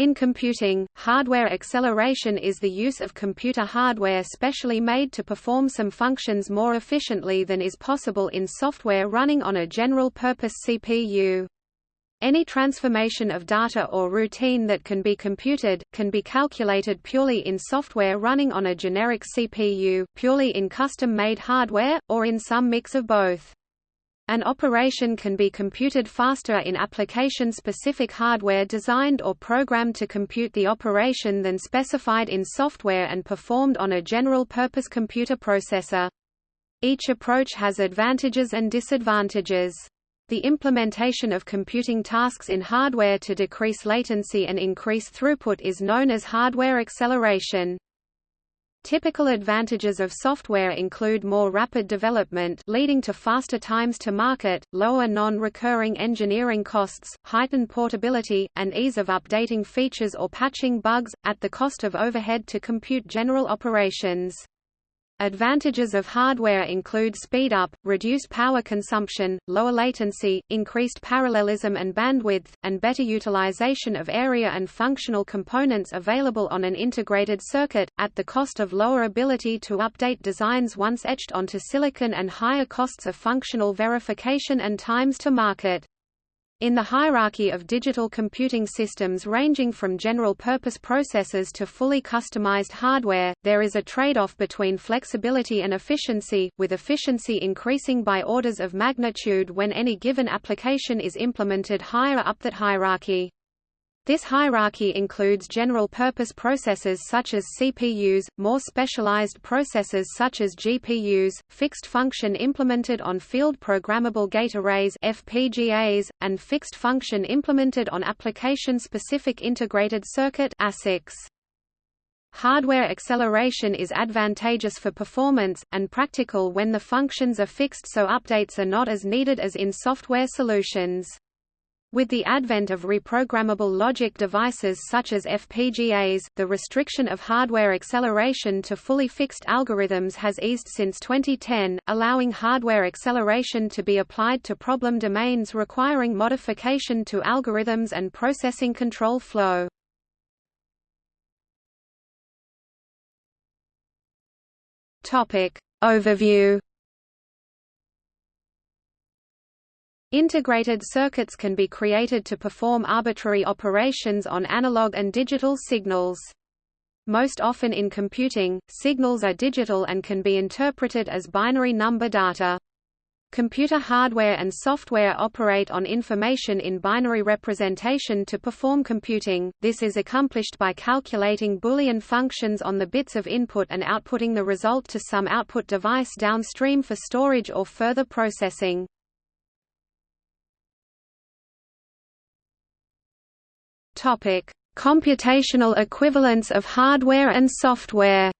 In computing, hardware acceleration is the use of computer hardware specially made to perform some functions more efficiently than is possible in software running on a general-purpose CPU. Any transformation of data or routine that can be computed, can be calculated purely in software running on a generic CPU, purely in custom-made hardware, or in some mix of both. An operation can be computed faster in application-specific hardware designed or programmed to compute the operation than specified in software and performed on a general-purpose computer processor. Each approach has advantages and disadvantages. The implementation of computing tasks in hardware to decrease latency and increase throughput is known as hardware acceleration. Typical advantages of software include more rapid development leading to faster times to market, lower non-recurring engineering costs, heightened portability, and ease of updating features or patching bugs, at the cost of overhead to compute general operations. Advantages of hardware include speed up, reduced power consumption, lower latency, increased parallelism and bandwidth, and better utilization of area and functional components available on an integrated circuit, at the cost of lower ability to update designs once etched onto silicon and higher costs of functional verification and times to market. In the hierarchy of digital computing systems ranging from general-purpose processors to fully customized hardware, there is a trade-off between flexibility and efficiency, with efficiency increasing by orders of magnitude when any given application is implemented higher up that hierarchy. This hierarchy includes general-purpose processors such as CPUs, more specialized processors such as GPUs, fixed function implemented on field programmable gate arrays FPGAs, and fixed function implemented on application-specific integrated circuit ASICs. Hardware acceleration is advantageous for performance, and practical when the functions are fixed so updates are not as needed as in software solutions. With the advent of reprogrammable logic devices such as FPGAs, the restriction of hardware acceleration to fully fixed algorithms has eased since 2010, allowing hardware acceleration to be applied to problem domains requiring modification to algorithms and processing control flow. Topic. Overview Integrated circuits can be created to perform arbitrary operations on analog and digital signals. Most often in computing, signals are digital and can be interpreted as binary number data. Computer hardware and software operate on information in binary representation to perform computing. This is accomplished by calculating Boolean functions on the bits of input and outputting the result to some output device downstream for storage or further processing. Topic: Computational equivalence of hardware and software.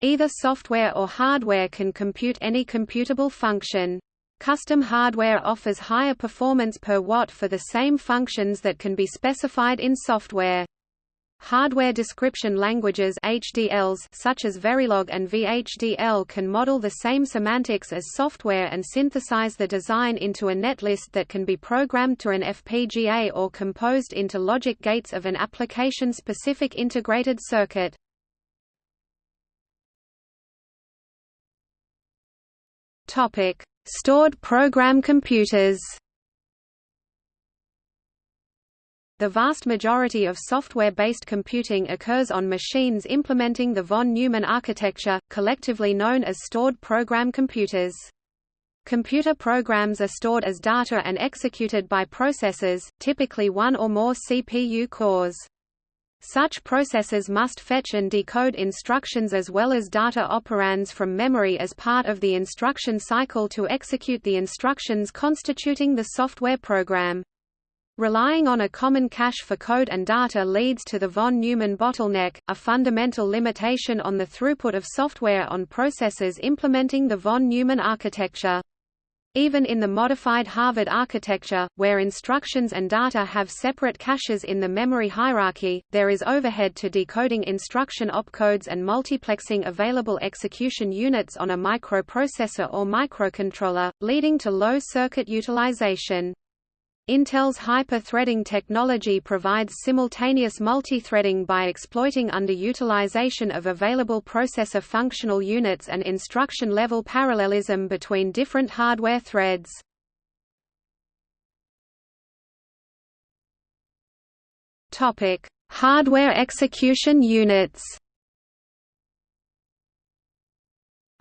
Either software or hardware can compute any computable function. Custom hardware offers higher performance per watt for the same functions that can be specified in software. Hardware description languages HDLs such as Verilog and VHDL can model the same semantics as software and synthesize the design into a netlist that can be programmed to an FPGA or composed into logic gates of an application-specific integrated circuit. Stored program computers The vast majority of software-based computing occurs on machines implementing the von Neumann architecture, collectively known as stored program computers. Computer programs are stored as data and executed by processors, typically one or more CPU cores. Such processors must fetch and decode instructions as well as data operands from memory as part of the instruction cycle to execute the instructions constituting the software program. Relying on a common cache for code and data leads to the von Neumann bottleneck, a fundamental limitation on the throughput of software on processors implementing the von Neumann architecture. Even in the modified Harvard architecture, where instructions and data have separate caches in the memory hierarchy, there is overhead to decoding instruction opcodes and multiplexing available execution units on a microprocessor or microcontroller, leading to low circuit utilization. Intel's hyper-threading technology provides simultaneous multi-threading by exploiting underutilization of available processor functional units and instruction-level parallelism between different hardware threads. Hardware execution units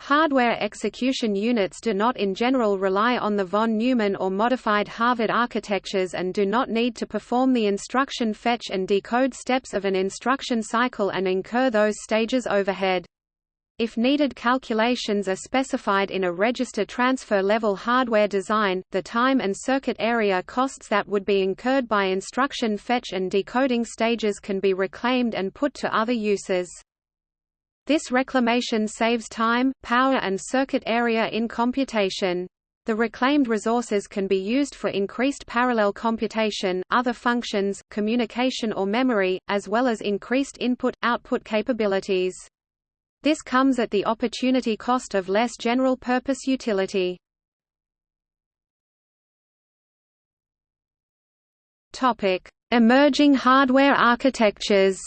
Hardware execution units do not in general rely on the von Neumann or modified Harvard architectures and do not need to perform the instruction fetch and decode steps of an instruction cycle and incur those stages overhead. If needed calculations are specified in a register transfer level hardware design, the time and circuit area costs that would be incurred by instruction fetch and decoding stages can be reclaimed and put to other uses. This reclamation saves time, power and circuit area in computation. The reclaimed resources can be used for increased parallel computation, other functions, communication or memory, as well as increased input-output capabilities. This comes at the opportunity cost of less general-purpose utility. Emerging hardware architectures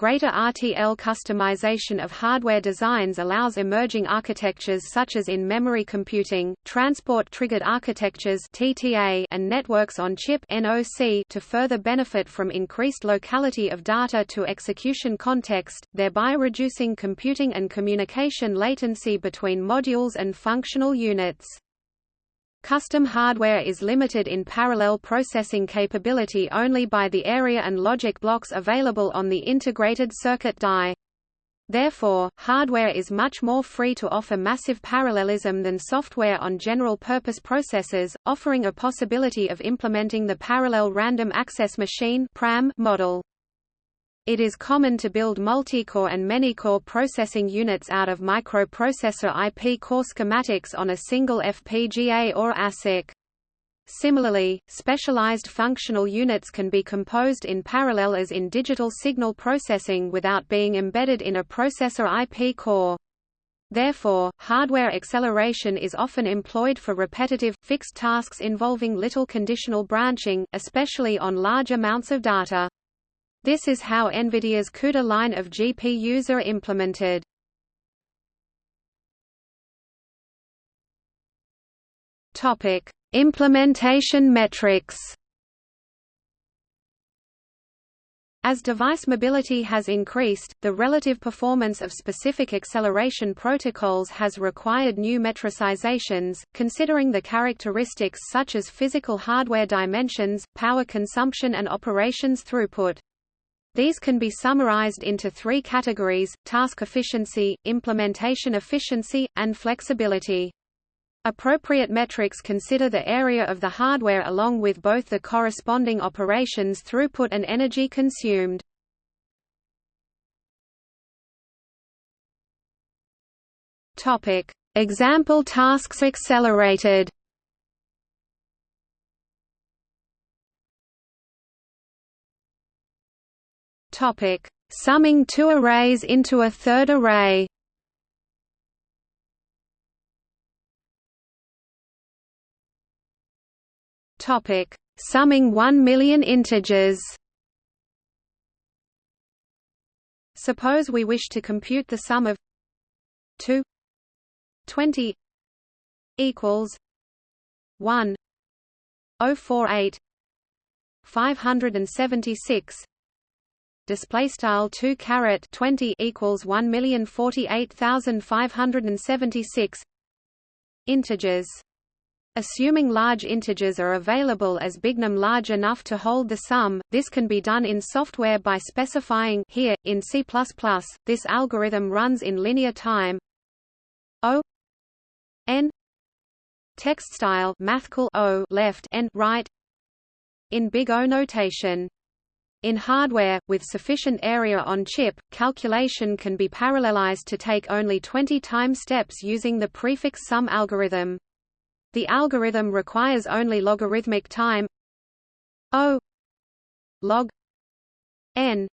Greater RTL customization of hardware designs allows emerging architectures such as in-memory computing, transport-triggered architectures (TTA) and networks on chip (NOC) to further benefit from increased locality of data to execution context, thereby reducing computing and communication latency between modules and functional units. Custom hardware is limited in parallel processing capability only by the area and logic blocks available on the integrated circuit die. Therefore, hardware is much more free to offer massive parallelism than software on general-purpose processors, offering a possibility of implementing the Parallel Random Access Machine model. It is common to build multi-core and many-core processing units out of microprocessor IP core schematics on a single FPGA or ASIC. Similarly, specialized functional units can be composed in parallel as in digital signal processing without being embedded in a processor IP core. Therefore, hardware acceleration is often employed for repetitive, fixed tasks involving little conditional branching, especially on large amounts of data. This is how NVIDIA's CUDA line of GPUs are implemented. Topic: Implementation metrics. As device mobility has increased, the relative performance of specific acceleration protocols has required new metricizations, considering the characteristics such as physical hardware dimensions, power consumption and operations throughput. These can be summarized into three categories, task efficiency, implementation efficiency, and flexibility. Appropriate metrics consider the area of the hardware along with both the corresponding operations throughput and energy consumed. Example tasks accelerated Topic: Summing two arrays into a third array. Topic: Summing 1 million integers. Suppose we wish to compute the sum of 2 20 equals 1 048 576 display style 2 caret 20 equals 1,048,576 integers. Assuming large integers are available as bignum large enough to hold the sum, this can be done in software by specifying here, in C++, this algorithm runs in linear time. O n text style mathcal O left n right in big O notation in hardware, with sufficient area on chip, calculation can be parallelized to take only 20 time steps using the prefix sum algorithm. The algorithm requires only logarithmic time O log n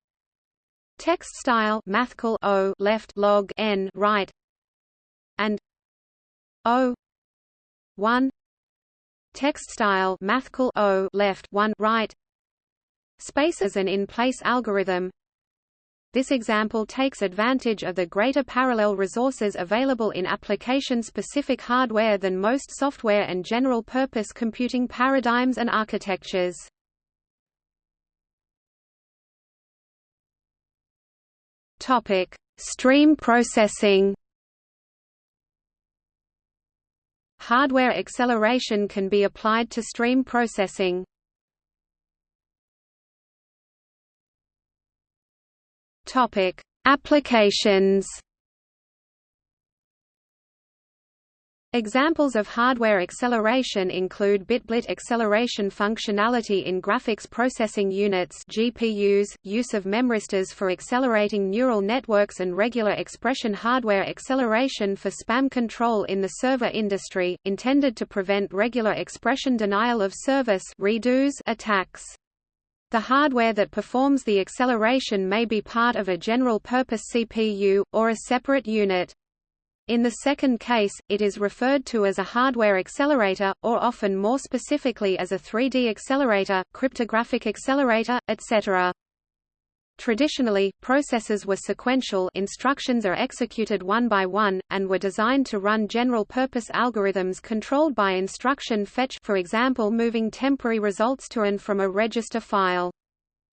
text style mathcal O left log n right and O 1 text style mathcal o left 1 right space as an in-place algorithm this example takes advantage of the greater parallel resources available in application-specific hardware than most software and general-purpose computing paradigms and architectures. Topic: Stream processing. Hardware acceleration can be applied to stream processing. Topic: Applications. Examples of hardware acceleration include bitblit acceleration functionality in graphics processing units GPUs, use of memristors for accelerating neural networks and regular expression hardware acceleration for spam control in the server industry, intended to prevent regular expression denial of service attacks. The hardware that performs the acceleration may be part of a general-purpose CPU, or a separate unit. In the second case, it is referred to as a hardware accelerator, or often more specifically as a 3D accelerator, cryptographic accelerator, etc. Traditionally, processes were sequential instructions are executed one by one, and were designed to run general-purpose algorithms controlled by instruction fetch for example moving temporary results to and from a register file.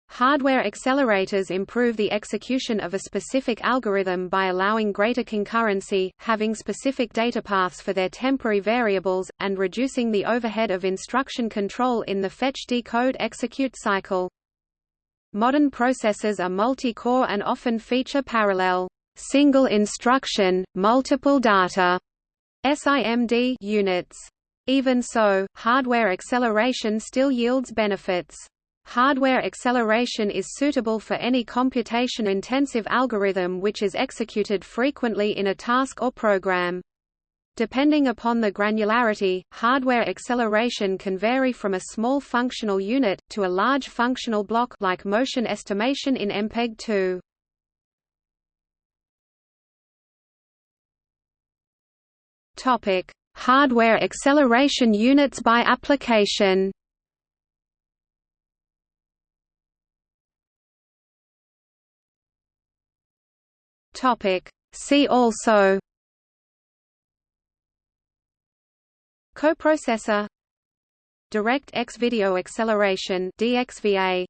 Hardware accelerators improve the execution of a specific algorithm by allowing greater concurrency, having specific data paths for their temporary variables, and reducing the overhead of instruction control in the fetch-decode-execute cycle. Modern processors are multi-core and often feature parallel single instruction, multiple data SIMD units. Even so, hardware acceleration still yields benefits. Hardware acceleration is suitable for any computation-intensive algorithm which is executed frequently in a task or program. Depending upon the granularity, hardware acceleration can vary from a small functional unit, to a large functional block like motion estimation in MPEG-2. Topic: Hardware acceleration units by application. Topic: See also Coprocessor. Direct X Video Acceleration DXVA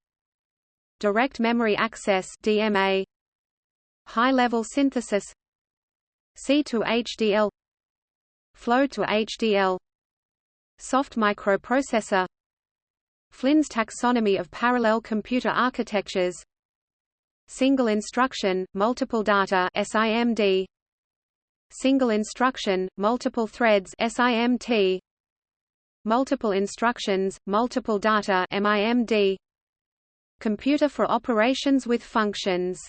Direct Memory Access DMA High-level synthesis. C to HDL Flow to HDL Soft microprocessor. Flynn's taxonomy of parallel computer architectures. Single instruction, multiple data SIMD single instruction, multiple threads SIMT, multiple instructions, multiple data MIMD, computer for operations with functions